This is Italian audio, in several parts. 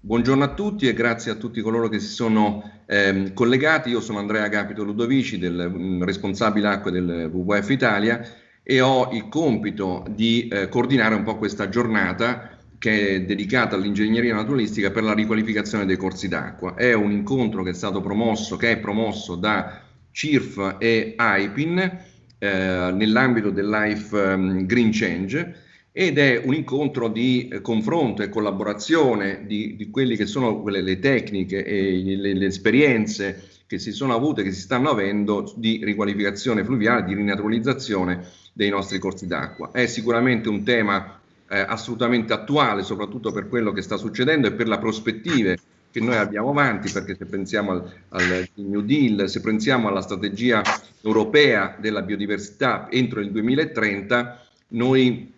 Buongiorno a tutti e grazie a tutti coloro che si sono ehm, collegati. Io sono Andrea Capito Ludovici, del, mh, mm, responsabile acque del WWF Italia e ho il compito di eh, coordinare un po' questa giornata che è dedicata all'ingegneria naturalistica per la riqualificazione dei corsi d'acqua. È un incontro che è stato promosso, che è promosso da CIRF e AIPIN eh, nell'ambito del Life um, Green Change ed è un incontro di eh, confronto e collaborazione di, di quelle che sono quelle, le tecniche e le, le, esperienze che si sono avute, che si stanno avendo di riqualificazione fluviale, di rinaturalizzazione dei nostri corsi d'acqua. È sicuramente un tema eh, assolutamente attuale, soprattutto per quello che sta succedendo e per le prospettive che noi abbiamo avanti, perché se pensiamo al, al New Deal, se pensiamo alla strategia europea della biodiversità entro il 2030, noi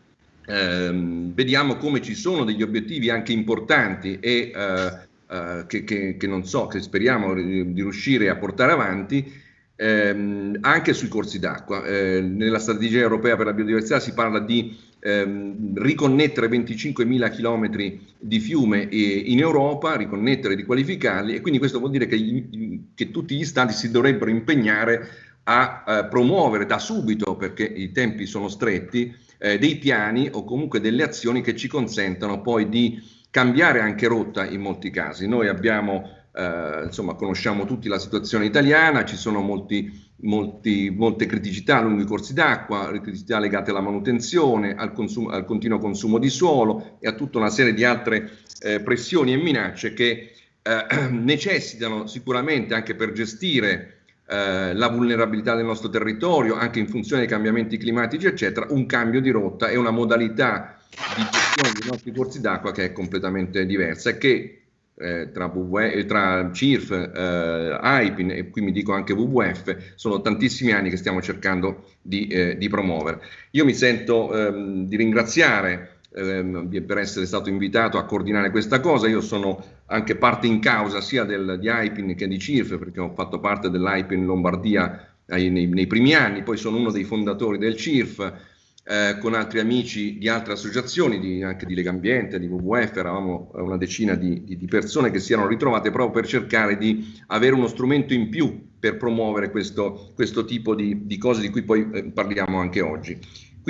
ehm, vediamo come ci sono degli obiettivi anche importanti e eh, eh, che, che, che, non so, che speriamo di, riuscire a portare avanti ehm, anche sui corsi d'acqua. Eh, nella strategia europea per la biodiversità si parla di ehm, riconnettere 25.000 km di fiume in Europa, riconnettere, riqualificarli e quindi questo vuol dire che, che tutti gli stati si dovrebbero impegnare a eh, promuovere da subito, perché i tempi sono stretti, eh, dei piani o comunque delle azioni che ci consentano poi di cambiare anche rotta in molti casi. Noi abbiamo, eh, insomma, conosciamo tutti la situazione italiana, ci sono molti, molti, molte criticità lungo i corsi d'acqua, criticità legate alla manutenzione, al, consumo, al, continuo consumo di suolo e a tutta una serie di altre eh, pressioni e minacce che eh, necessitano sicuramente anche per gestire eh, la vulnerabilità del nostro territorio, anche in funzione dei cambiamenti climatici, eccetera, un cambio di rotta e una modalità di gestione dei nostri corsi d'acqua che è completamente diversa e che eh, tra, WWF, eh, tra CIRF, eh, AIPIN e qui mi dico anche WWF, sono tantissimi anni che stiamo cercando di, eh, di promuovere. Io mi sento ehm, di ringraziare ehm, per essere stato invitato a coordinare questa cosa. Io sono anche parte in causa sia del, di IPIN che di CIRF, perché ho fatto parte dell'IPIN Lombardia nei, nei, nei, primi anni, poi sono uno dei fondatori del CIRF. Eh, con altri amici di altre associazioni, di, anche di Legambiente, di WWF, eravamo una decina di, di, di, persone che si erano ritrovate proprio per cercare di avere uno strumento in più per promuovere questo, questo tipo di, cose di cui poi eh, parliamo anche oggi.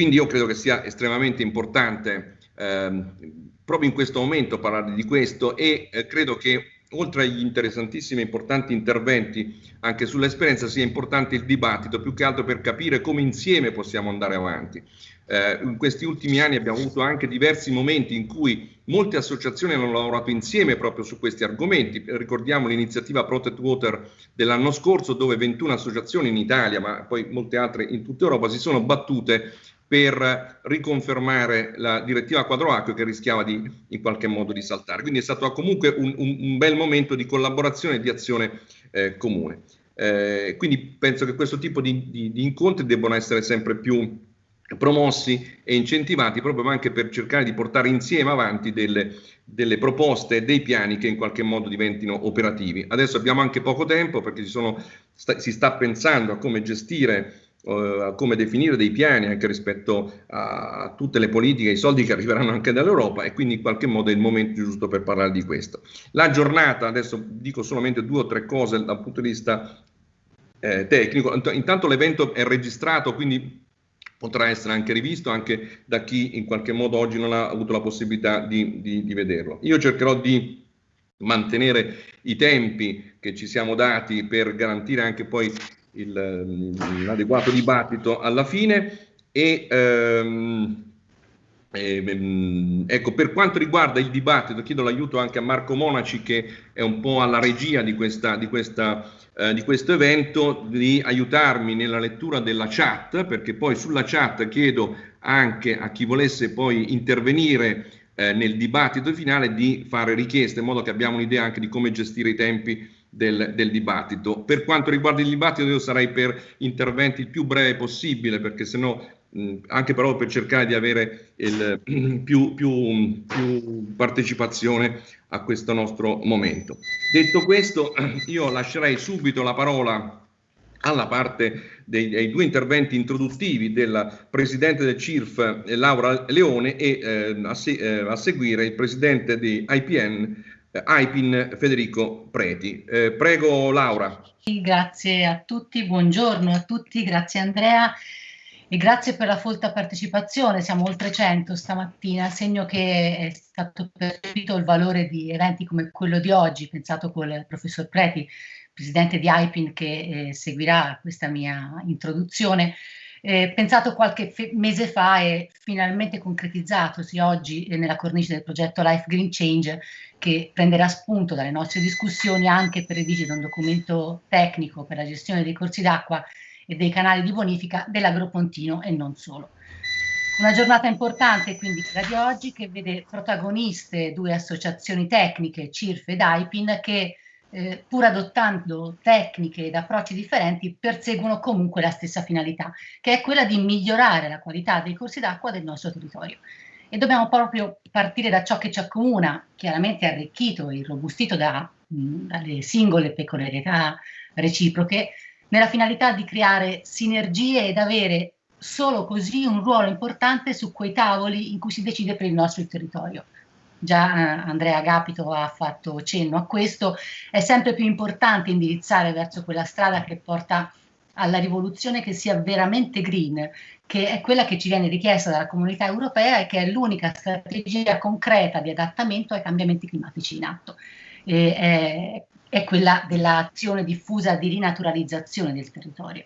Quindi io credo che sia estremamente importante ehm, proprio in questo momento parlare di questo e eh, credo che oltre agli interessantissimi e importanti interventi anche sull'esperienza sia importante il dibattito più che altro per capire come insieme possiamo andare avanti. Eh, in questi ultimi anni abbiamo avuto anche diversi momenti in cui molte associazioni hanno lavorato insieme proprio su questi argomenti. Ricordiamo l'iniziativa Protect Water dell'anno scorso dove 21 associazioni in Italia ma poi molte altre in tutta Europa si sono battute per riconfermare la direttiva quadro acque che rischiava di in qualche modo di saltare. Quindi è stato comunque un, un, un bel momento di collaborazione e di azione eh, comune. Eh, quindi penso che questo tipo di, di, di, incontri debbano essere sempre più promossi e incentivati proprio anche per cercare di portare insieme avanti delle, delle proposte e dei piani che in qualche modo diventino operativi. Adesso abbiamo anche poco tempo perché sono, sta, si sta pensando a come gestire uh, come definire dei piani anche rispetto a tutte le politiche, i soldi che arriveranno anche dall'Europa e quindi in qualche modo è il momento giusto per parlare di questo. La giornata, adesso dico solamente due o tre cose dal punto di vista eh, tecnico, intanto l'evento è registrato, quindi potrà essere anche rivisto anche da chi in qualche modo oggi non ha avuto la possibilità di, di, di vederlo. Io cercherò di mantenere i tempi che ci siamo dati per garantire anche poi l'adeguato dibattito alla fine e ehm, eh, ecco, per quanto riguarda il dibattito, chiedo l'aiuto anche a Marco Monaci che è un po' alla regia di, questa, di, questa, eh, di questo evento, di aiutarmi nella lettura della chat, perché poi sulla chat chiedo anche a chi volesse poi intervenire eh, nel dibattito finale di fare richieste in modo che abbiamo un'idea anche di come gestire i tempi del, del, dibattito. Per quanto riguarda il dibattito io sarei per interventi il più breve possibile perché se no anche però per cercare di avere il, più, più, più, partecipazione a questo nostro momento. Detto questo, io lascerei subito la parola alla parte dei, dei due interventi introduttivi del Presidente del CIRF Laura Leone e eh, a, se, eh, a, seguire il Presidente di IPN eh, AIPIN Federico Preti. Eh, prego Laura. Grazie a tutti, buongiorno a tutti, grazie Andrea e grazie per la folta partecipazione, siamo oltre 100 stamattina, segno che è stato percepito il valore di eventi come quello di oggi, pensato col professor Preti, presidente di AIPIN che eh, seguirà questa mia introduzione, eh, pensato qualche mese fa e finalmente concretizzatosi oggi eh, nella cornice del progetto Life Green Change che prenderà spunto dalle nostre discussioni anche per redigere un documento tecnico per la gestione dei corsi d'acqua e dei canali di bonifica dell'Agropontino e non solo. Una giornata importante quindi quella di oggi che vede protagoniste due associazioni tecniche, CIRF ed AIPIN, che eh, pur adottando tecniche ed approcci differenti, perseguono comunque la stessa finalità, che è quella di migliorare la qualità dei corsi d'acqua del nostro territorio. E dobbiamo proprio partire da ciò che ci accomuna, chiaramente arricchito e irrobustito da, mh, dalle singole peculiarità reciproche, nella finalità di creare sinergie ed avere solo così un ruolo importante su quei tavoli in cui si decide per il nostro territorio già eh, Andrea Agapito ha fatto cenno a questo, è sempre più importante indirizzare verso quella strada che porta alla rivoluzione che sia veramente green, che è quella che ci viene richiesta dalla comunità europea e che è l'unica strategia concreta di adattamento ai cambiamenti climatici in atto. È, è, quella dell'azione diffusa di rinaturalizzazione del territorio.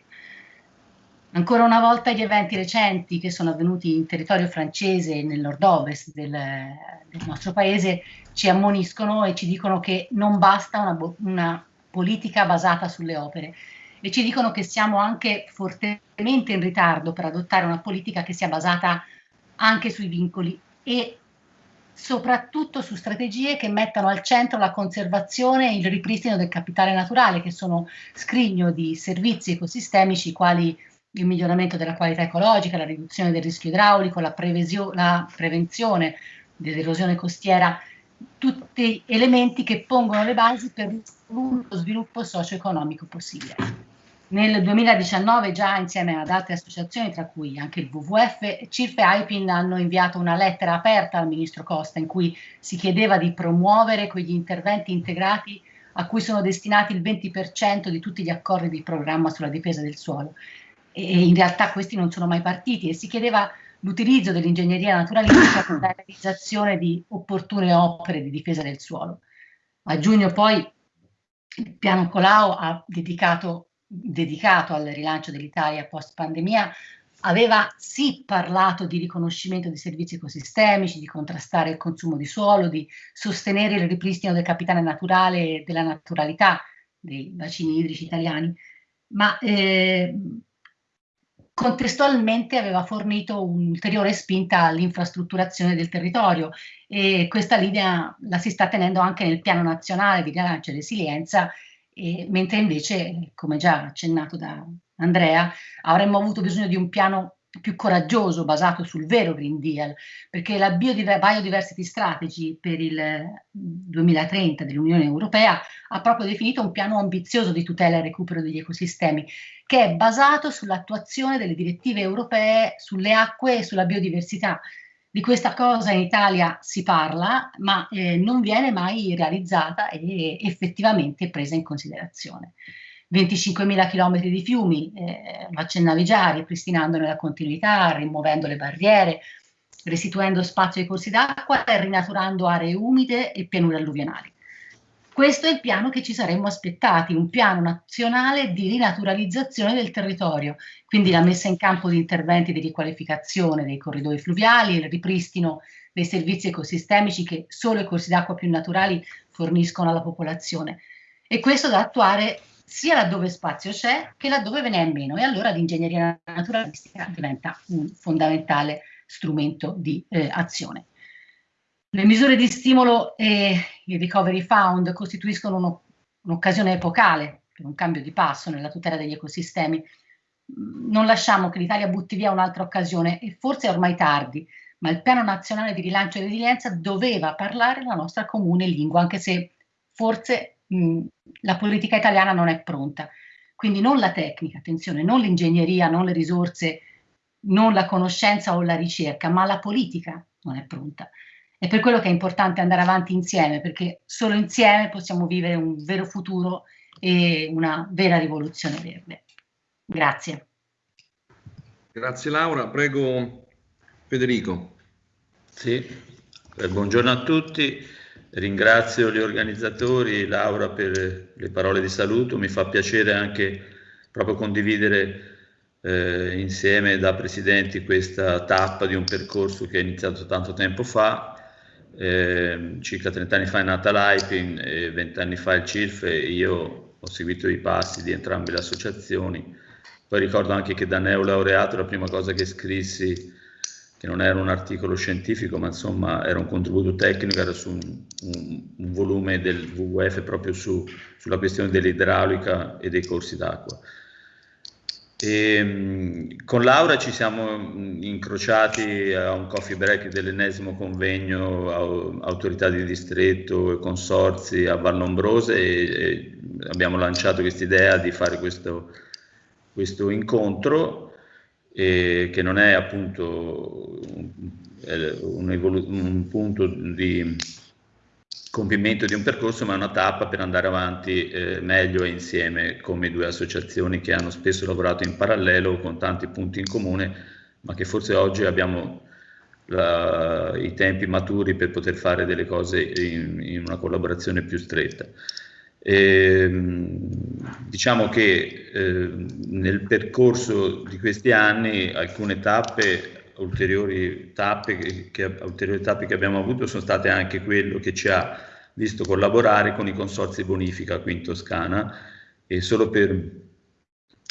Ancora una volta gli eventi recenti che sono avvenuti in territorio francese nel nord-ovest del, del, nostro paese ci ammoniscono e ci dicono che non basta una, una politica basata sulle opere. E ci dicono che siamo anche fortemente in ritardo per adottare una politica che sia basata anche sui vincoli e soprattutto su strategie che mettano al centro la conservazione e il ripristino del capitale naturale, che sono scrigno di servizi ecosistemici quali il miglioramento della qualità ecologica, la riduzione del rischio idraulico, la, la prevenzione dell'erosione costiera, tutti elementi che pongono le basi per lo sviluppo socio-economico possibile. Nel 2019 già insieme ad altre associazioni, tra cui anche il WWF, CIRF e IPIN hanno inviato una lettera aperta al Ministro Costa in cui si chiedeva di promuovere quegli interventi integrati a cui sono destinati il 20% di tutti gli accordi di programma sulla difesa del suolo e in realtà questi non sono mai partiti e si chiedeva l'utilizzo dell'ingegneria naturalistica per la realizzazione di opportune opere di difesa del suolo. A giugno poi il piano Colau ha dedicato, dedicato al rilancio dell'Italia post pandemia aveva sì parlato di riconoscimento di servizi ecosistemici, di contrastare il consumo di suolo, di sostenere il ripristino del capitale naturale e della naturalità dei bacini idrici italiani, ma eh, contestualmente aveva fornito un'ulteriore spinta all'infrastrutturazione del territorio e questa linea la si sta tenendo anche nel piano nazionale di rilancio e resilienza, e, mentre invece, come già accennato da Andrea, avremmo avuto bisogno di un piano più coraggioso, basato sul vero Green Deal, perché la Biodiversity Strategy per il 2030 dell'Unione Europea ha proprio definito un piano ambizioso di tutela e recupero degli ecosistemi, che è basato sull'attuazione delle direttive europee sulle acque e sulla biodiversità. Di questa cosa in Italia si parla, ma eh, non viene mai realizzata e effettivamente presa in considerazione. 25.000 km di fiumi, eh, accennavi già, ripristinandone la continuità, rimuovendo le barriere, restituendo spazio ai corsi d'acqua e rinaturando aree umide e pianure alluvionali. Questo è il piano che ci saremmo aspettati, un piano nazionale di rinaturalizzazione del territorio, quindi la messa in campo di interventi di riqualificazione dei corridoi fluviali, il ripristino dei servizi ecosistemici che solo i corsi d'acqua più naturali forniscono alla popolazione. E questo da attuare sia laddove spazio c'è che laddove ve ne è meno e allora l'ingegneria naturalistica diventa un fondamentale strumento di eh, azione. Le misure di stimolo e il Recovery Fund costituiscono un'occasione epocale per un cambio di passo nella tutela degli ecosistemi. Non lasciamo che l'Italia butti via un'altra occasione e forse è ormai tardi, ma il Piano Nazionale di Rilancio e Resilienza doveva parlare la nostra comune lingua, anche se forse la politica italiana non è pronta. Quindi non la tecnica, attenzione, non l'ingegneria, non le risorse, non la conoscenza o la ricerca, ma la politica non è pronta. È per quello che è importante andare avanti insieme, perché solo insieme possiamo vivere un vero futuro e una vera rivoluzione verde. Grazie. Grazie Laura, prego Federico. Sì, eh, buongiorno a tutti, ringrazio gli organizzatori, Laura per le parole di saluto, mi fa piacere anche proprio condividere eh, insieme da presidenti questa tappa di un percorso che è iniziato tanto tempo fa. Eh, circa 30 anni fa è nata l'AIPIN e 20 anni fa il CIRF e io ho seguito i passi di entrambe le associazioni. Poi ricordo anche che da neolaureato la prima cosa che scrissi, che non era un articolo scientifico, ma insomma era un contributo tecnico, era su un, un, un volume del WWF proprio su, sulla questione dell'idraulica e dei corsi d'acqua. E, ehm, con Laura ci siamo incrociati a un coffee break dell'ennesimo convegno autorità di distretto e consorzi a Vallombrose e, e abbiamo lanciato questa idea di fare questo, questo incontro eh, che non è appunto un, un, un punto di compimento di un percorso, ma è una tappa per andare avanti eh, meglio e insieme come due associazioni che hanno spesso lavorato in parallelo con tanti punti in comune, ma che forse oggi abbiamo la, i tempi maturi per poter fare delle cose in, in una collaborazione più stretta. E, ehm, diciamo che eh, nel percorso di questi anni alcune tappe ulteriori tappe che, che, ulteriori tappe che abbiamo avuto sono state anche quello che ci ha visto collaborare con i consorzi bonifica qui in Toscana. E solo per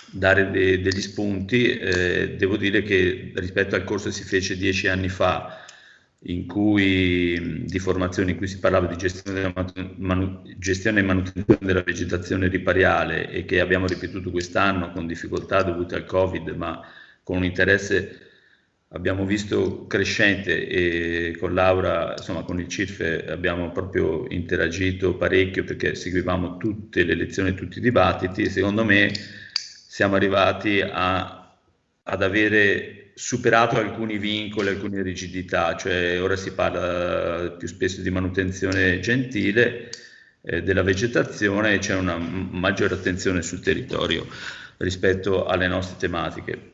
dare de, degli spunti eh, devo dire che rispetto al corso che si fece dieci anni fa cui, di formazione in cui si parlava di gestione, manu, gestione e manutenzione della vegetazione ripariale e che abbiamo ripetuto quest'anno con difficoltà dovute al Covid ma con un interesse abbiamo visto crescente e con Laura, insomma con il CIRFE abbiamo proprio interagito parecchio perché seguivamo tutte le lezioni, tutti i dibattiti secondo me siamo arrivati a, ad avere superato alcuni vincoli, alcune rigidità, cioè ora si parla più spesso di manutenzione gentile eh, della vegetazione e c'è una maggiore attenzione sul territorio rispetto alle nostre tematiche.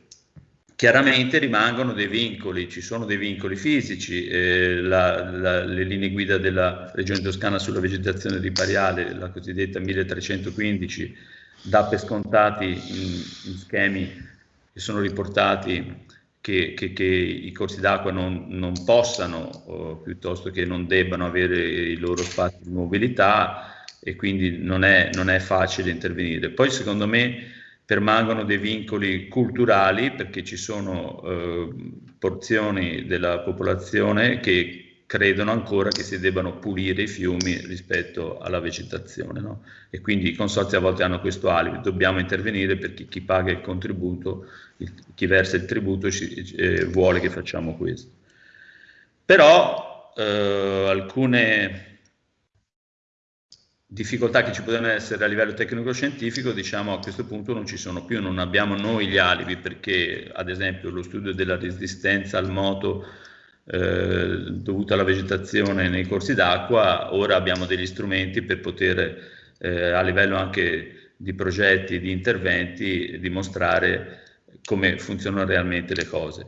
Chiaramente rimangono dei vincoli, ci sono dei vincoli fisici, eh, la, la, le linee guida della Regione Toscana sulla vegetazione ripariale, la cosiddetta 1315, dà per scontati in, in schemi che sono riportati che, che, che i corsi d'acqua non, non possano o piuttosto che non debbano avere i loro spazi di mobilità e quindi non è, non è facile intervenire. Poi secondo me permangono dei vincoli culturali perché ci sono eh, porzioni della popolazione che credono ancora che si debbano pulire i fiumi rispetto alla vegetazione no? e quindi i consorzi a volte hanno questo alibi, dobbiamo intervenire perché chi paga il contributo, il, chi versa il tributo ci, eh, vuole che facciamo questo. Però eh, alcune difficoltà che ci potevano essere a livello tecnico-scientifico, diciamo a questo punto non ci sono più, non abbiamo noi gli alibi perché ad esempio lo studio della resistenza al moto eh, dovuta alla vegetazione nei corsi d'acqua, ora abbiamo degli strumenti per poter eh, a livello anche di progetti, di interventi, dimostrare come funzionano realmente le cose.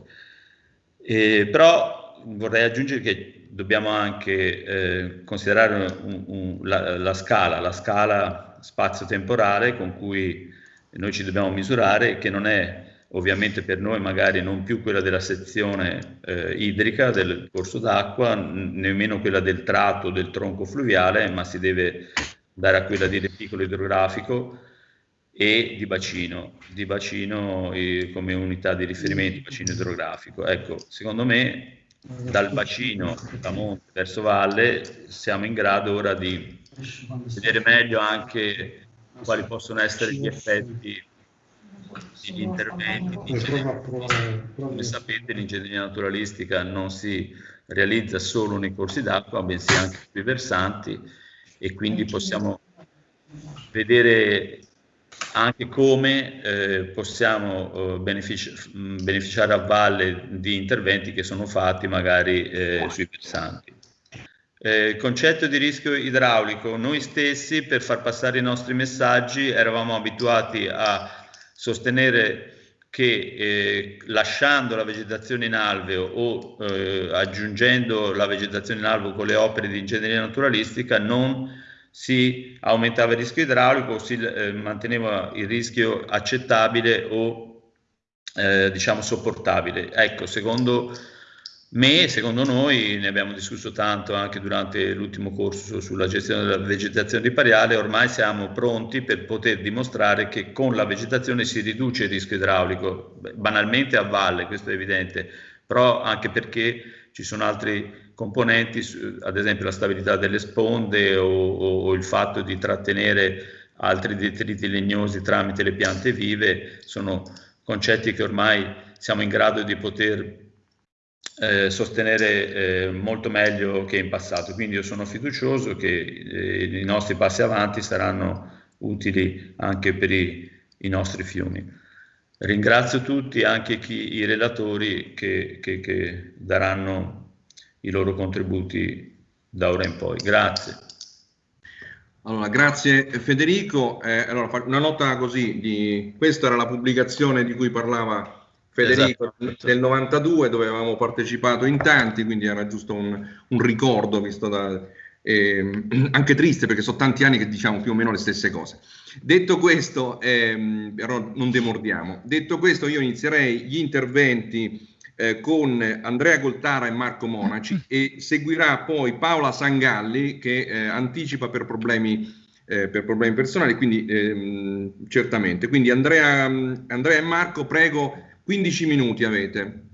E, però vorrei aggiungere che dobbiamo anche eh, considerare un, un, la, la, scala, la scala spazio-temporale con cui noi ci dobbiamo misurare, che non è ovviamente per noi magari non più quella della sezione eh, idrica del corso d'acqua, nemmeno quella del tratto del tronco fluviale, ma si deve dare a quella di reticolo idrografico e di bacino, di bacino eh, come unità di riferimento, bacino idrografico. Ecco, secondo me dal bacino da monte verso valle siamo in grado ora di vedere meglio anche quali possono essere gli effetti degli interventi come sapete l'ingegneria naturalistica non si realizza solo nei corsi d'acqua bensì anche sui versanti e quindi possiamo vedere anche come eh, possiamo eh, benefici beneficiare a valle di interventi che sono fatti magari eh, sui versanti. Eh, concetto di rischio idraulico, noi stessi per far passare i nostri messaggi eravamo abituati a sostenere che eh, lasciando la vegetazione in alveo o eh, aggiungendo la vegetazione in alveo con le opere di ingegneria naturalistica non si aumentava il rischio idraulico, si eh, manteneva il rischio accettabile o eh, diciamo sopportabile. Ecco, secondo me, secondo noi, ne abbiamo discusso tanto anche durante l'ultimo corso sulla gestione della vegetazione ripariale, ormai siamo pronti per poter dimostrare che con la vegetazione si riduce il rischio idraulico, banalmente a valle, questo è evidente, però anche perché ci sono altri componenti, ad esempio la stabilità delle sponde o, o, o il fatto di trattenere altri detriti legnosi tramite le piante vive, sono concetti che ormai siamo in grado di poter eh, sostenere eh, molto meglio che in passato. Quindi io sono fiducioso che eh, i nostri passi avanti saranno utili anche per i, i nostri fiumi. Ringrazio tutti, anche chi, i relatori che, che, che daranno i loro contributi da ora in poi. Grazie. Allora, grazie Federico. Eh, allora, una nota così, di, questa era la pubblicazione di cui parlava Federico esatto. del 92 dove avevamo partecipato in tanti, quindi era giusto un, un ricordo visto da, eh, anche triste perché sono tanti anni che diciamo più o meno le stesse cose. Detto questo, ehm, però non demordiamo, detto questo io inizierei gli interventi eh, con Andrea Goltara e Marco Monaci e seguirà poi Paola Sangalli che eh, anticipa per problemi, eh, per problemi personali, quindi ehm, certamente. Quindi Andrea, Andrea e Marco, prego 15 minuti avete.